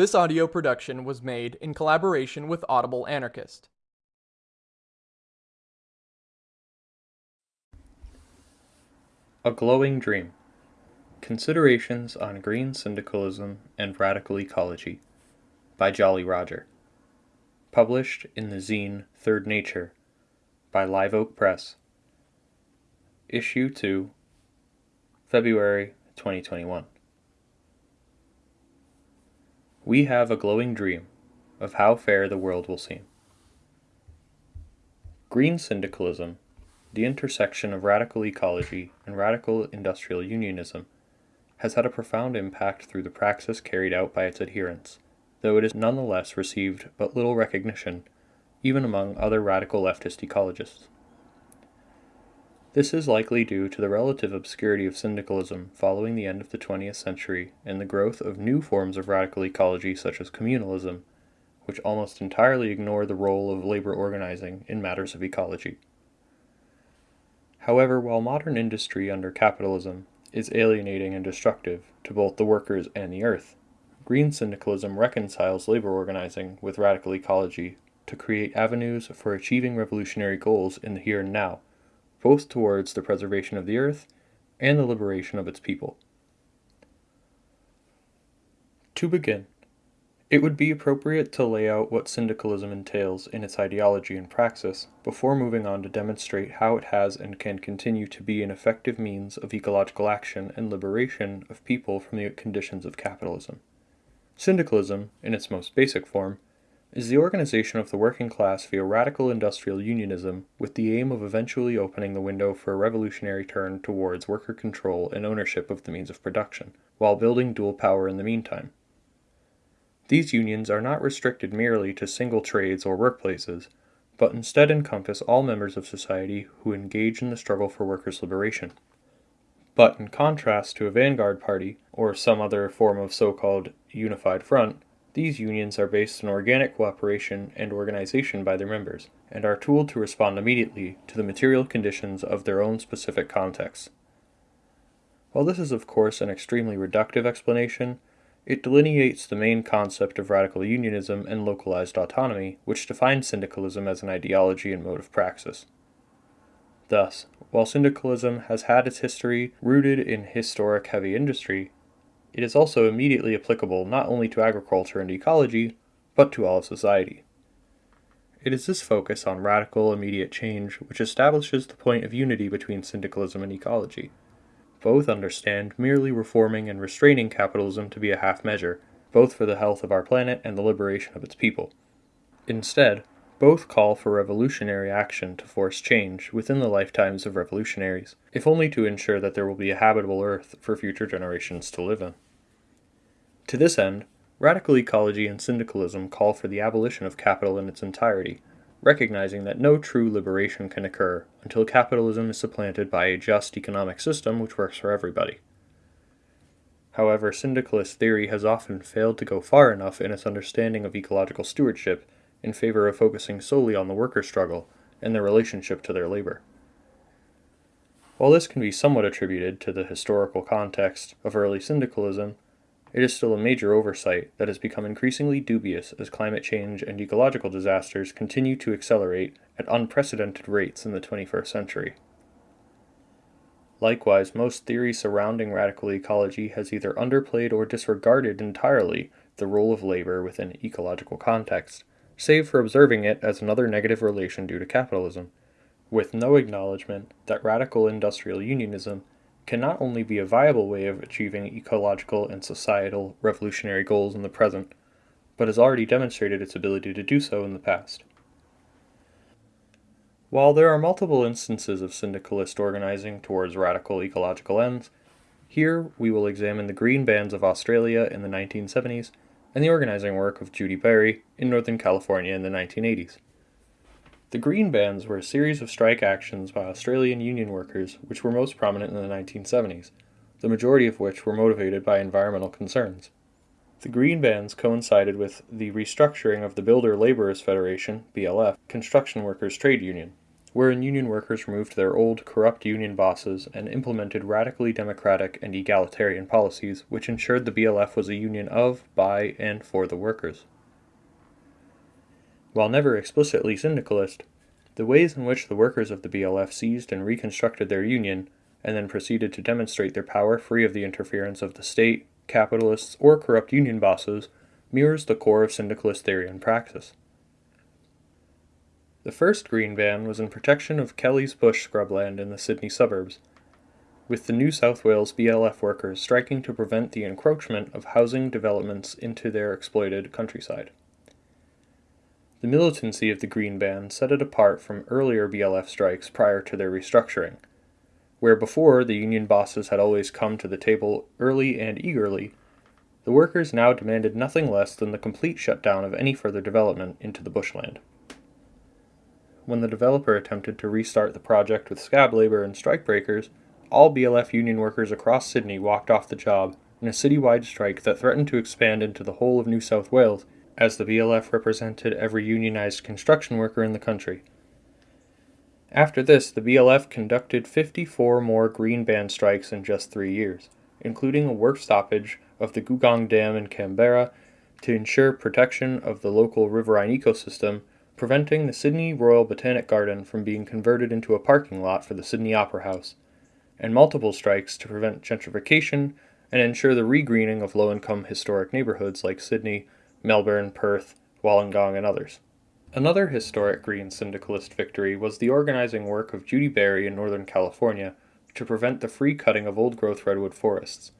This audio production was made in collaboration with Audible Anarchist. A Glowing Dream Considerations on Green Syndicalism and Radical Ecology by Jolly Roger. Published in the zine Third Nature by Live Oak Press. Issue 2, February 2021. We have a glowing dream of how fair the world will seem. Green syndicalism, the intersection of radical ecology and radical industrial unionism, has had a profound impact through the praxis carried out by its adherents, though it has nonetheless received but little recognition, even among other radical leftist ecologists. This is likely due to the relative obscurity of syndicalism following the end of the 20th century and the growth of new forms of radical ecology such as communalism, which almost entirely ignore the role of labor organizing in matters of ecology. However, while modern industry under capitalism is alienating and destructive to both the workers and the earth, green syndicalism reconciles labor organizing with radical ecology to create avenues for achieving revolutionary goals in the here and now both towards the preservation of the earth and the liberation of its people. To begin, it would be appropriate to lay out what syndicalism entails in its ideology and praxis before moving on to demonstrate how it has and can continue to be an effective means of ecological action and liberation of people from the conditions of capitalism. Syndicalism, in its most basic form, is the organization of the working class via radical industrial unionism with the aim of eventually opening the window for a revolutionary turn towards worker control and ownership of the means of production, while building dual power in the meantime. These unions are not restricted merely to single trades or workplaces, but instead encompass all members of society who engage in the struggle for workers' liberation. But in contrast to a vanguard party, or some other form of so called unified front, these unions are based on organic cooperation and organization by their members, and are tooled to respond immediately to the material conditions of their own specific contexts. While this is of course an extremely reductive explanation, it delineates the main concept of radical unionism and localized autonomy, which defines syndicalism as an ideology and mode of praxis. Thus, while syndicalism has had its history rooted in historic heavy industry, it is also immediately applicable not only to agriculture and ecology, but to all of society. It is this focus on radical, immediate change which establishes the point of unity between syndicalism and ecology. Both understand merely reforming and restraining capitalism to be a half measure, both for the health of our planet and the liberation of its people. Instead, both call for revolutionary action to force change within the lifetimes of revolutionaries, if only to ensure that there will be a habitable Earth for future generations to live in. To this end, radical ecology and syndicalism call for the abolition of capital in its entirety, recognizing that no true liberation can occur until capitalism is supplanted by a just economic system which works for everybody. However, syndicalist theory has often failed to go far enough in its understanding of ecological stewardship in favor of focusing solely on the worker struggle and their relationship to their labor. While this can be somewhat attributed to the historical context of early syndicalism, it is still a major oversight that has become increasingly dubious as climate change and ecological disasters continue to accelerate at unprecedented rates in the 21st century. Likewise, most theory surrounding radical ecology has either underplayed or disregarded entirely the role of labor within ecological context, save for observing it as another negative relation due to capitalism, with no acknowledgement that radical industrial unionism can not only be a viable way of achieving ecological and societal revolutionary goals in the present, but has already demonstrated its ability to do so in the past. While there are multiple instances of syndicalist organizing towards radical ecological ends, here we will examine the Green Bans of Australia in the 1970s and the organizing work of Judi Bari in Northern California in the 1980s. The Green Bans were a series of strike actions by Australian union workers which were most prominent in the 1970s, the majority of which were motivated by environmental concerns. The Green Bans coincided with the restructuring of the Builder Labourers Federation, BLF, construction workers' trade union, wherein union workers removed their old, corrupt union bosses and implemented radically democratic and egalitarian policies which ensured the BLF was a union of, by, and for the workers. While never explicitly syndicalist, the ways in which the workers of the BLF seized and reconstructed their union, and then proceeded to demonstrate their power free of the interference of the state, capitalists, or corrupt union bosses, mirrors the core of syndicalist theory and praxis. The first green ban was in protection of Kelly's bush scrubland in the Sydney suburbs, with the New South Wales BLF workers striking to prevent the encroachment of housing developments into their exploited countryside. The militancy of the Green Ban set it apart from earlier BLF strikes prior to their restructuring, where before the union bosses had always come to the table early and eagerly, the workers now demanded nothing less than the complete shutdown of any further development into the bushland when the developer attempted to restart the project with scab labor and strikebreakers, all BLF union workers across Sydney walked off the job in a citywide strike that threatened to expand into the whole of New South Wales, as the BLF represented every unionized construction worker in the country. After this, the BLF conducted 54 more green ban strikes in just three years, including a work stoppage of the Googong Dam in Canberra to ensure protection of the local riverine ecosystem preventing the Sydney Royal Botanic Garden from being converted into a parking lot for the Sydney Opera House, and multiple strikes to prevent gentrification and ensure the regreening of low income historic neighborhoods like Sydney, Melbourne, Perth, Wollongong, and others. Another historic Green syndicalist victory was the organizing work of Judi Bari in Northern California to prevent the free cutting of old growth redwood forests.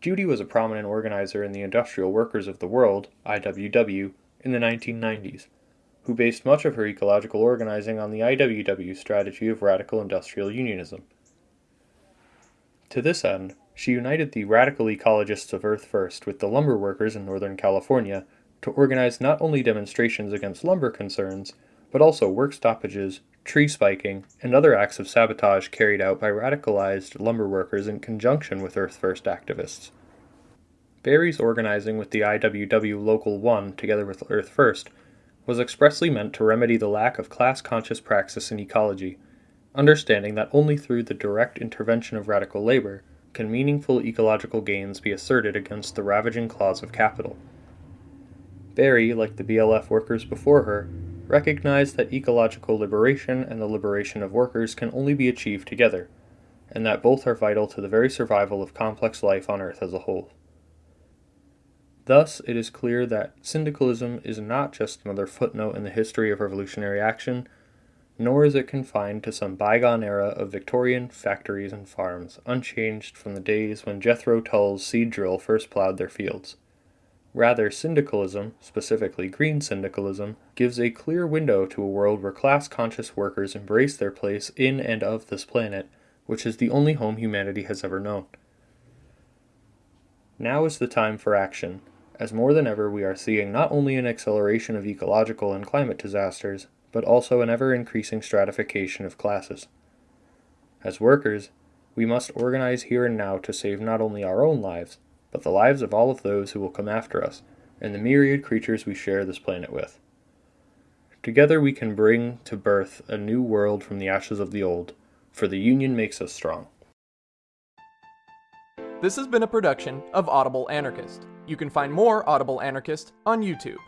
Judi was a prominent organizer in the Industrial Workers of the World, IWW, in the 1990s, who based much of her ecological organizing on the IWW strategy of radical industrial unionism. To this end, she united the radical ecologists of Earth First with the lumber workers in Northern California to organize not only demonstrations against lumber concerns, but also work stoppages, tree spiking, and other acts of sabotage carried out by radicalized lumber workers in conjunction with Earth First activists. Bari's organizing with the IWW Local 1 together with Earth First was expressly meant to remedy the lack of class conscious praxis in ecology, understanding that only through the direct intervention of radical labor can meaningful ecological gains be asserted against the ravaging claws of capital. Berry, like the BLF workers before her, recognized that ecological liberation and the liberation of workers can only be achieved together, and that both are vital to the very survival of complex life on Earth as a whole. Thus, it is clear that syndicalism is not just another footnote in the history of revolutionary action, nor is it confined to some bygone era of Victorian factories and farms, unchanged from the days when Jethro Tull's seed drill first plowed their fields. Rather, syndicalism, specifically green syndicalism, gives a clear window to a world where class conscious workers embrace their place in and of this planet, which is the only home humanity has ever known. Now is the time for action, as more than ever we are seeing not only an acceleration of ecological and climate disasters, but also an ever increasing stratification of classes. As workers, we must organize here and now to save not only our own lives, but the lives of all of those who will come after us, and the myriad creatures we share this planet with. Together we can bring to birth a new world from the ashes of the old, for the union makes us strong. This has been a production of Audible Anarchist. You can find more Audible Anarchist on YouTube.